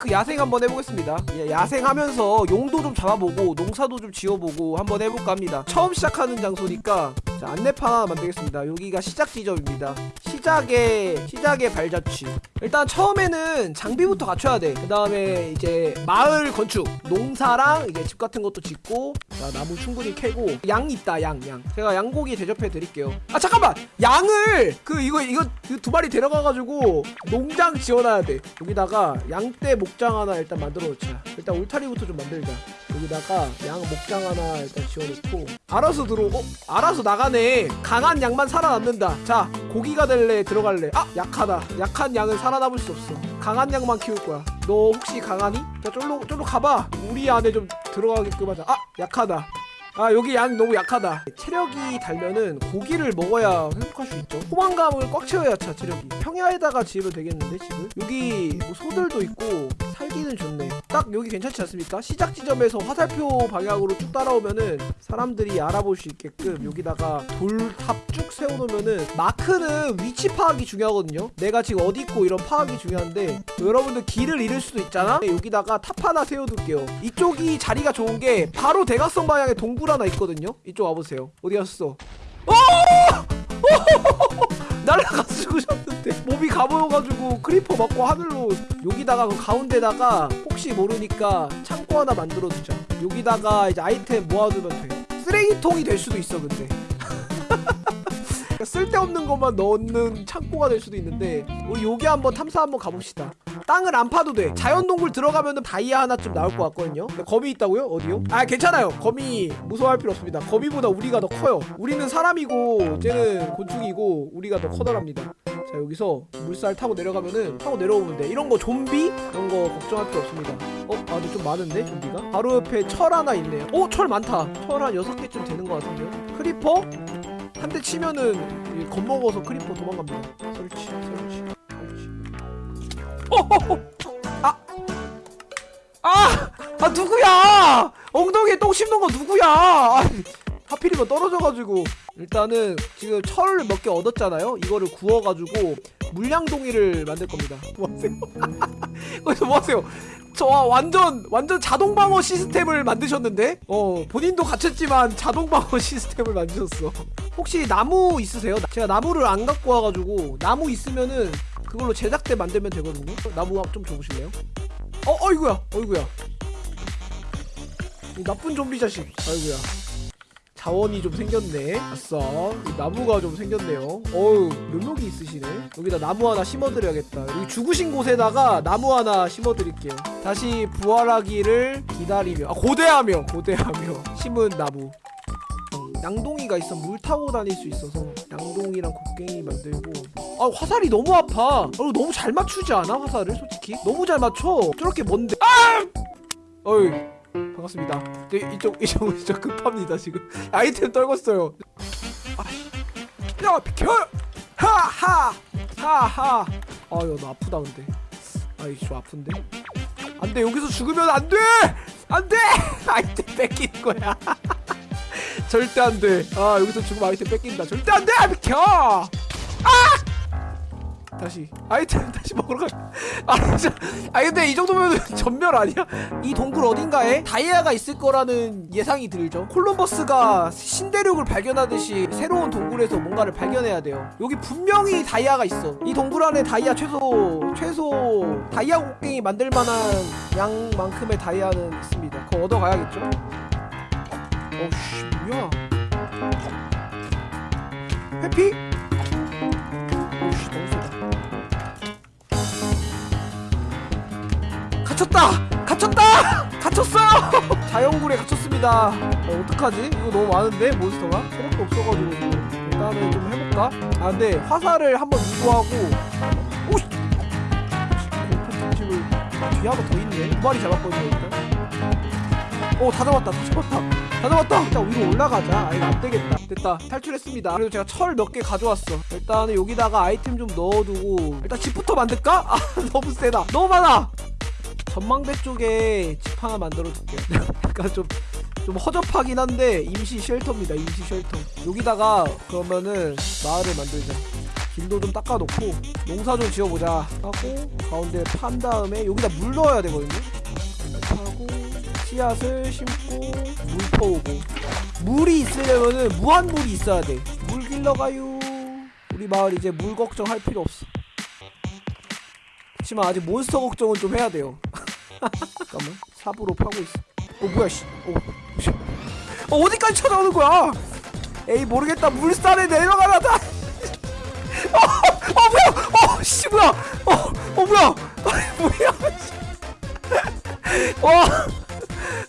그 야생 한번 해보겠습니다. 예, 야생하면서 용도 좀 잡아보고 농사도 좀 지어보고 한번 해볼까 합니다. 처음 시작하는 장소니까 자 안내판 만들겠습니다. 여기가 시작 지점입니다 시작의 시작의 발자취. 일단 처음에는 장비부터 갖춰야 돼그 다음에 이제 마을 건축. 농사랑 이제 집 같은 것도 짓고 자 나무 충분히 캐고. 양 있다 양양. 제가 양고기 대접해 드릴게요. 아 잠깐만! 양을 그 이거 이거 그두 마리 데려가가지고 농장 지어놔야 돼. 여기다가 양떼 목장 하나 일단 만들어 놓자. 일단 울타리부터 좀 만들자. 여기다가 양 목장 하나 일단 지어놓고. 알아서 들어오고. 어? 알아서 나가네. 강한 양만 살아남는다. 자 고기가 될래 들어갈래? 아 약하다. 약한 양은 살아남을 수 없어. 강한 양만 키울 거야. 너 혹시 강하니? 자 쫄로 쫄로 가봐. 우리 안에 좀 들어가게끔 하자. 아 약하다. 아 여기 양 너무 약하다. 체력이 달면은 고기를 먹어야 회복할 수 있죠. 포만감을 꽉 채워야 차 체력이. 평야에다가 지으면 되겠는데 집을 여기 뭐 소들도 있고 살기는 좋네. 딱 여기 괜찮지 않습니까? 시작 지점에서 화살표 방향으로 쭉 따라오면은 사람들이 알아볼 수 있게끔 여기다가 돌탑 쭉 세워놓으면은 마크는 위치 파악이 중요하거든요. 내가 지금 어디 있고 이런 파악이 중요한데 여러분들 길을 잃을 수도 있잖아? 여기다가 탑 하나 세워둘게요. 이쪽이 자리가 좋은 게 바로 대각선 방향에 동굴 하나 있거든요. 이쪽 와보세요. 어디 갔어! 어! 날라가 죽으셨는데 몸이 가보여가지고 creeper 맞고 하늘로 여기다가 그 가운데다가 혹시 모르니까 창고 하나 만들어두자. 여기다가 이제 아이템 모아두면 돼 쓰레기통이 될 수도 있어 근데. 그러니까 쓸데없는 것만 넣는 창고가 될 수도 있는데 우리 여기 한번 탐사 한번 가봅시다 땅을 안 파도 돼. 자연동굴 들어가면은 다이아 하나쯤 나올 것 같거든요. 근데 거미 있다고요? 어디요? 아 괜찮아요. 거미 무서워할 필요 없습니다. 거미보다 우리가 더 커요. 우리는 사람이고 쟤는 곤충이고 우리가 더 커다랍니다. 자 여기서 물살 타고 내려가면은 타고 내려오면 돼. 이런 거 좀비? 이런 거 걱정할 필요 없습니다. 어? 아 근데 좀 많은데 좀비가? 바로 옆에 철 하나 있네요. 어? 철 많다. 철 한 6개쯤 되는 것 같은데요? creeper? 한 대 치면은 이 겁먹어서 creeper 도망갑니다. 설치 설치 아! 아! 아 누구야! 엉덩이에 똥 씹는 거 누구야! 아, 하필이면 떨어져가지고 일단은 지금 철을 몇 개 얻었잖아요 이거를 구워가지고 물량동이를 만들 겁니다 뭐하세요? 거기서 뭐하세요? 저 완전 완전 자동 방어 시스템을 만드셨는데 어 본인도 갇혔지만 자동 방어 시스템을 만드셨어 혹시 나무 있으세요? 제가 나무를 안 갖고 와가지고 나무 있으면은 그걸로 제작대 만들면 되거든요. 나무 좀 줘보실래요? 어 어이구야 어이구야. 이 나쁜 좀비 자식 아이구야. 자원이 좀 생겼네. 아싸. 이 나무가 좀 생겼네요. 어우 묘목이 있으시네. 여기다 나무 하나 심어드려야겠다. 여기 죽으신 곳에다가 나무 하나 심어드릴게요. 다시 부활하기를 기다리며 아 고대하며 고대하며 심은 나무. 음, 양동이가 있어. 물 타고 다닐 수 있어서 양동이랑 곡괭이 만들고. 아 화살이 너무 아파. 아, 너무 잘 맞추지 않아? 화살을 솔직히? 너무 잘 맞춰. 저렇게 뭔데. 아! 어이 반갑습니다. 네, 이쪽 이쪽 이쪽 급합니다 지금. 아이템 떨궜어요. 아, 야 비켜! 하하 하하. 아 이거 너 아프다 근데. 아이 좀 아픈데? 안돼 여기서 죽으면 안돼! 안돼! 아이템 뺏기는 거야 절대 안 돼 아 여기서 죽으면 아이템 뺏긴다 절대 안돼 아 비켜 아 다시 아이템 다시 먹으러 가. 아 진짜. 아 근데 이 정도면 전멸 아니야? 이 동굴 어딘가에 다이아가 있을 거라는 예상이 들죠. 콜럼버스가 신대륙을 발견하듯이 새로운 동굴에서 뭔가를 발견해야 돼요. 여기 분명히 다이아가 있어. 이 동굴 안에 다이아 최소 최소 다이아 곡괭이 만들 만한 양만큼의 다이아는 있습니다. 그거 얻어 가야겠죠? 어씨 뭐야? 해피? 오씨 너무 세다. 갇혔다! 갇혔다! 갇혔어요! 자연굴에 갇혔습니다. 어, 어떡하지? 이거 너무 많은데 몬스터가? 체력도 없어가지고 일단은 좀 해볼까? 아 근데 화살을 한번 유도하고 오씨! 뒤에 하나 더 있네. 두 마리 잡았거든요 일단. 오 다 잡았다. 다 잡았다 다 잡았다. 일단 위로 올라가자. 아 이거 안되겠다. 됐다. 탈출했습니다. 그래도 제가 철 몇 개 가져왔어. 일단은 여기다가 아이템 좀 넣어두고. 일단 집부터 만들까? 아 너무 세다. 너무 많아! 전망대 쪽에 집 하나 만들어 줄게요 약간 좀, 좀 허접하긴 한데 임시 쉘터입니다. 임시 쉘터. 여기다가 그러면은 마을을 만들자. 길도 좀 닦아놓고 농사 좀 지어보자 하고 가운데 판 다음에 여기다 물 넣어야 되거든요 씨앗을 심고 물 퍼오고 물이 있으려면은 무한물이 있어야 돼물 길러가요. 우리 마을 이제 물 걱정할 필요 없어. 그치만 아직 몬스터 걱정은 좀 해야 돼요. 잠깐만. 삽으로 파고 있어. 어 뭐야 씨. 어, 씨. 어 어디까지 찾아오는 거야? 에이 모르겠다. 물살에 내려가라 다. 어, 어 뭐야? 어씨 뭐야? 어, 어 뭐야? 뭐야? 씨. 와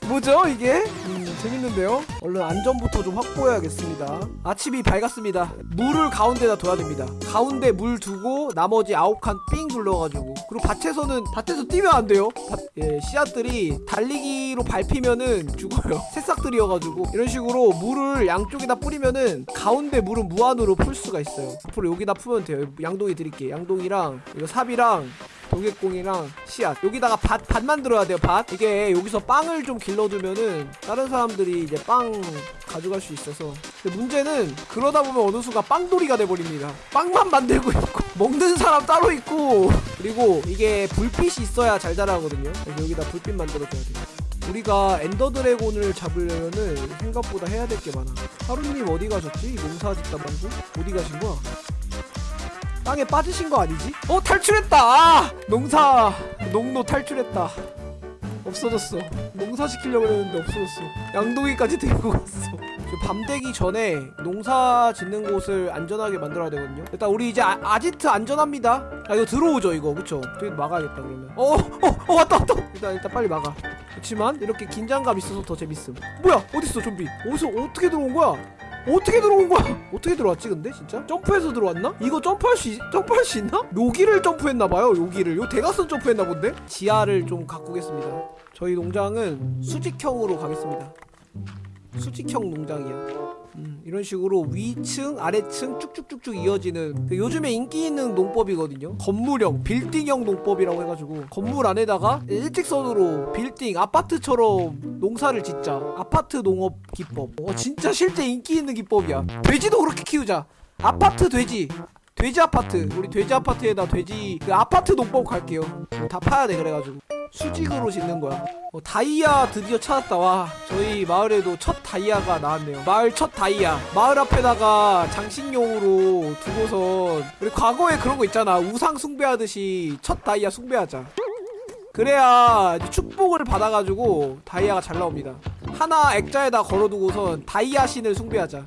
뭐죠 이게? 음, 재밌는데요? 얼른 안전부터 좀 확보해야겠습니다. 아침이 밝았습니다. 물을 가운데다 둬야 됩니다. 가운데 물 두고 나머지 아홉 칸 삥 둘러가지고. 그리고 밭에서는 밭에서 뛰면 안 돼요. 밭, 예, 씨앗들이 달리기로 밟히면은 죽어요. 새싹들이어가지고. 이런 식으로 물을 양쪽에다 뿌리면은 가운데 물은 무한으로 풀 수가 있어요. 앞으로 여기다 풀면 돼요. 양동이 드릴게요. 양동이랑 이거 삽이랑 도개공이랑 씨앗. 여기다가 밭, 밭 만들어야 돼요 밭. 이게 여기서 빵을 좀 길러두면은 다른 사람들이 이제 빵 가져갈 수 있어서. 근데 문제는 그러다 보면 어느 순간 빵돌이가 돼버립니다. 빵만 만들고 있고 먹는 사람 따로 있고. 그리고 이게 불빛이 있어야 잘 자라거든요. 여기다 불빛 만들어줘야 돼요. 우리가 엔더 드래곤을 잡으려면은 생각보다 해야 될 게 많아. 하루님 어디 가셨지? 농사 짓다 말고 어디 가신 거야? 땅에 빠지신 거 아니지? 어 탈출했다! 아! 농사 농노 탈출했다. 없어졌어. 농사 시키려고 했는데 없어졌어. 양동이까지 들고 갔어. 지금 밤 되기 전에 농사 짓는 곳을 안전하게 만들어야 되거든요. 일단 우리 이제 아, 아지트 안전합니다. 아 이거 들어오죠 이거 그쵸? 되게 막아야겠다 그러면. 어어어 어, 왔다 왔다. 일단 일단 빨리 막아. 그렇지만 이렇게 긴장감 있어서 더 재밌음. 뭐야 어딨어 좀비? 어디서 어떻게 들어온 거야? 어떻게 들어온 거야? 어떻게 들어왔지 근데 진짜? 점프해서 들어왔나? 이거 점프할 수 있, 점프할 수 있나? 여기를 점프했나 봐요. 여기를. 요 대각선 점프했나 본데? 지하를 좀 가꾸겠습니다. 저희 농장은 수직형으로 가겠습니다. 수직형 농장이야. 음, 이런 식으로 위층, 아래층 쭉쭉쭉쭉 이어지는 그 요즘에 인기 있는 농법이거든요. 건물형, 빌딩형 농법이라고 해가지고 건물 안에다가 일직선으로 빌딩, 아파트처럼 농사를 짓자. 아파트 농업 기법. 어, 진짜 실제 인기 있는 기법이야. 돼지도 그렇게 키우자. 아파트 돼지. 돼지 아파트. 우리 돼지 아파트에다 돼지 그 아파트 농법 갈게요. 다 파야 돼 그래가지고. 수직으로 짓는 거야. 어, 다이아 드디어 찾았다. 와, 저희 마을에도 첫 다이아가 나왔네요. 마을 첫 다이아. 마을 앞에다가 장식용으로 두고선 우리 과거에 그런 거 있잖아. 우상 숭배하듯이 첫 다이아 숭배하자. 그래야 축복을 받아가지고 다이아가 잘 나옵니다. 하나 액자에다 걸어두고선 다이아 신을 숭배하자.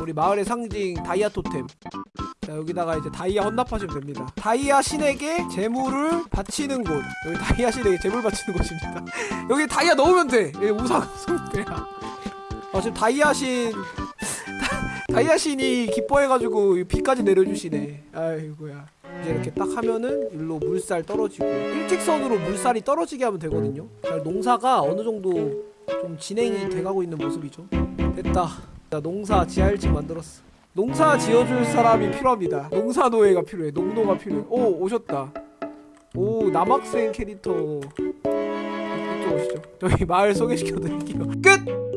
우리 마을의 상징 다이아 토템. 자 여기다가 이제 다이아 헌납하시면 됩니다. 다이아 신에게 재물을 바치는 곳. 여기 다이아 신에게 재물 바치는 곳입니다. 여기 다이아 넣으면 돼. 여기 우상 숭배야. 아 지금 다이아 신 다- 다이아 신이 기뻐해가지고 이 비까지 내려주시네. 아이고야. 이제 이렇게 딱 하면은 일로 물살 떨어지고 일직선으로 물살이 떨어지게 하면 되거든요. 자, 농사가 어느 정도 좀 진행이 돼가고 있는 모습이죠. 됐다. 나 농사 지하 1층 만들었어 농사 지어줄 사람이 필요합니다. 농사노예가 필요해. 농노가 필요해. 오 오셨다. 오 남학생 캐릭터 이쪽 오시죠. 저희 마을 소개시켜드릴게요. 끝.